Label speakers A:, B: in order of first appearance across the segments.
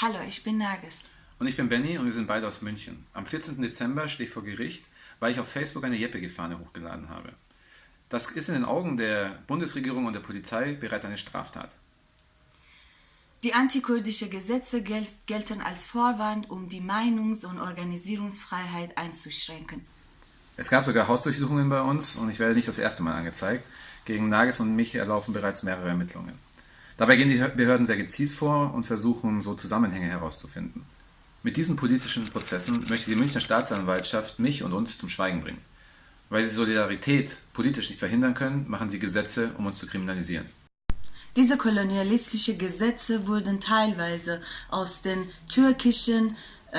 A: Hallo, ich bin Nages.
B: Und ich bin Benny und wir sind beide aus München. Am 14. Dezember stehe ich vor Gericht, weil ich auf Facebook eine Jeppige-Fahne hochgeladen habe. Das ist in den Augen der Bundesregierung und der Polizei bereits eine Straftat.
A: Die antikurdische Gesetze gel gelten als Vorwand, um die Meinungs- und Organisierungsfreiheit einzuschränken.
B: Es gab sogar Hausdurchsuchungen bei uns und ich werde nicht das erste Mal angezeigt. Gegen Nages und mich erlaufen bereits mehrere Ermittlungen. Dabei gehen die Behörden sehr gezielt vor und versuchen so Zusammenhänge herauszufinden. Mit diesen politischen Prozessen möchte die Münchner Staatsanwaltschaft mich und uns zum Schweigen bringen. Weil sie Solidarität politisch nicht verhindern können, machen sie Gesetze, um uns zu kriminalisieren.
A: Diese kolonialistischen Gesetze wurden teilweise aus den türkischen äh,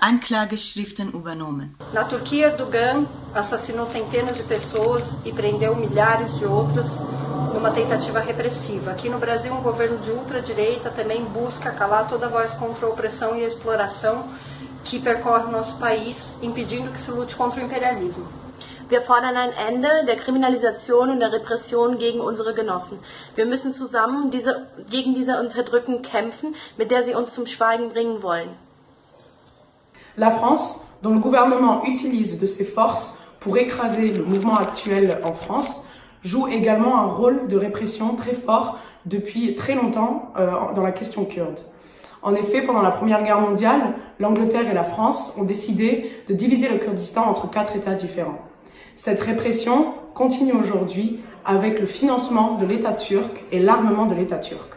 A: Anklageschriften übernommen.
C: Na Turquia, Erdogan assassinou centenas de pessoas e prendeu milhares de outras numa tentativa repressiva. Aqui no Brasil, um governo de ultradireita também busca calar toda voz contra a opressão e a exploração que percorre o nosso país, impedindo que se lute contra o imperialismo.
D: Wir fordern ein Ende der Kriminalisation und der Repression gegen unsere Genossen. Wir müssen zusammen diese, gegen diese Unterdrückung kämpfen, mit der sie uns zum Schweigen bringen wollen.
E: La France, dont le gouvernement utilise de ses forces pour écraser le mouvement actuel en France, joue également un rôle de répression très fort depuis très longtemps euh, dans la question kurde. En effet, pendant la Première Guerre mondiale, l'Angleterre et la France ont décidé de diviser le Kurdistan entre quatre États différents. Cette répression continue aujourd'hui avec le financement de l'État turc et l'armement de l'État turc.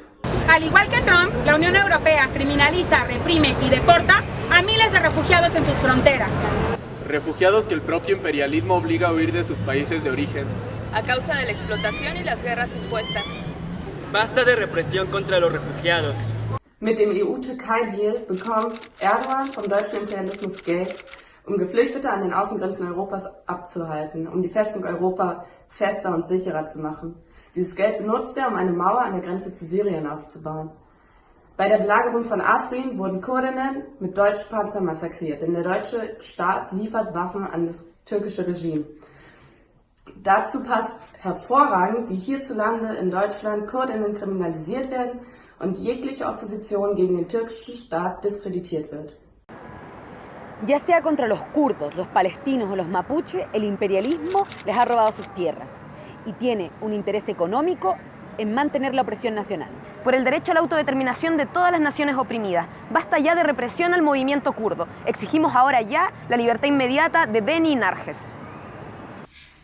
F: Al igual que Trump, la Unión Europea criminaliza, reprime y deporta a miles de refugiados en sus fronteras.
G: Refugiados que el propio imperialismo obliga a huir de sus países de origen
H: a causa de la explotación y las guerras impuestas.
I: Basta de represión contra los refugiados.
J: Mit dem EU-Türkei-Deal bekommt Erdogan vom deutschen Imperialismus Geld, um Geflüchtete an den Außengrenzen Europas abzuhalten, um die Festung Europa fester und sicherer zu machen. Dieses Geld benutzt er, um eine Mauer an der Grenze zu Syrien aufzubauen. Bei der Belagerung von Afrin wurden Kurdinnen mit deutschen Panzern massakriert, denn der deutsche Staat liefert Waffen an das türkische Regime. Dazu passt hervorragend, wie hierzulande in Deutschland Kurdinnen kriminalisiert werden und jegliche Opposition gegen den türkischen Staat diskreditiert wird.
K: Ya sea contra los kurdos, los palestinos o los mapuche, el imperialismo les ha robado sus tierras y tiene un interés económico en mantener la opresión nacional.
L: Por el derecho a la autodeterminación de todas las naciones oprimidas. Basta ya de represión al movimiento kurdo. Exigimos ahora ya la libertad inmediata de Beni Narges.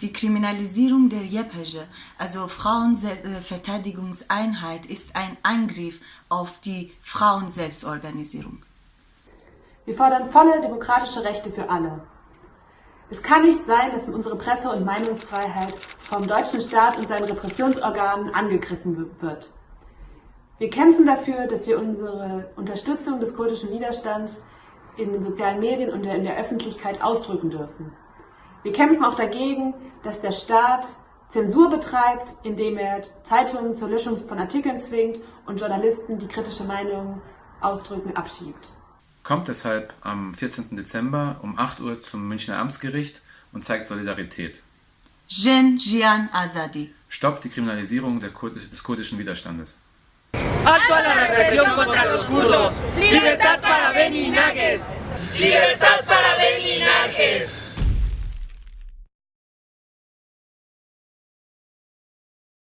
A: Die Kriminalisierung der JEPG, also Frauenverteidigungseinheit, ist ein Angriff auf die Frauenselbstorganisierung.
M: Wir fordern volle demokratische Rechte für alle. Es kann nicht sein, dass unsere Presse- und Meinungsfreiheit vom deutschen Staat und seinen Repressionsorganen angegriffen wird. Wir kämpfen dafür, dass wir unsere Unterstützung des kurdischen Widerstands in den sozialen Medien und in der Öffentlichkeit ausdrücken dürfen. Wir kämpfen auch dagegen, dass der Staat Zensur betreibt, indem er Zeitungen zur Löschung von Artikeln zwingt und Journalisten, die kritische Meinungen ausdrücken, abschiebt.
B: Kommt deshalb am 14. Dezember um 8 Uhr zum Münchner Amtsgericht und zeigt Solidarität.
A: Jen Jian Azadi.
B: Stoppt die Kriminalisierung Kur des kurdischen Widerstandes.
N: Alto a la represión contra los kurdos. Libertad para Beni Nages.
O: Libertad para.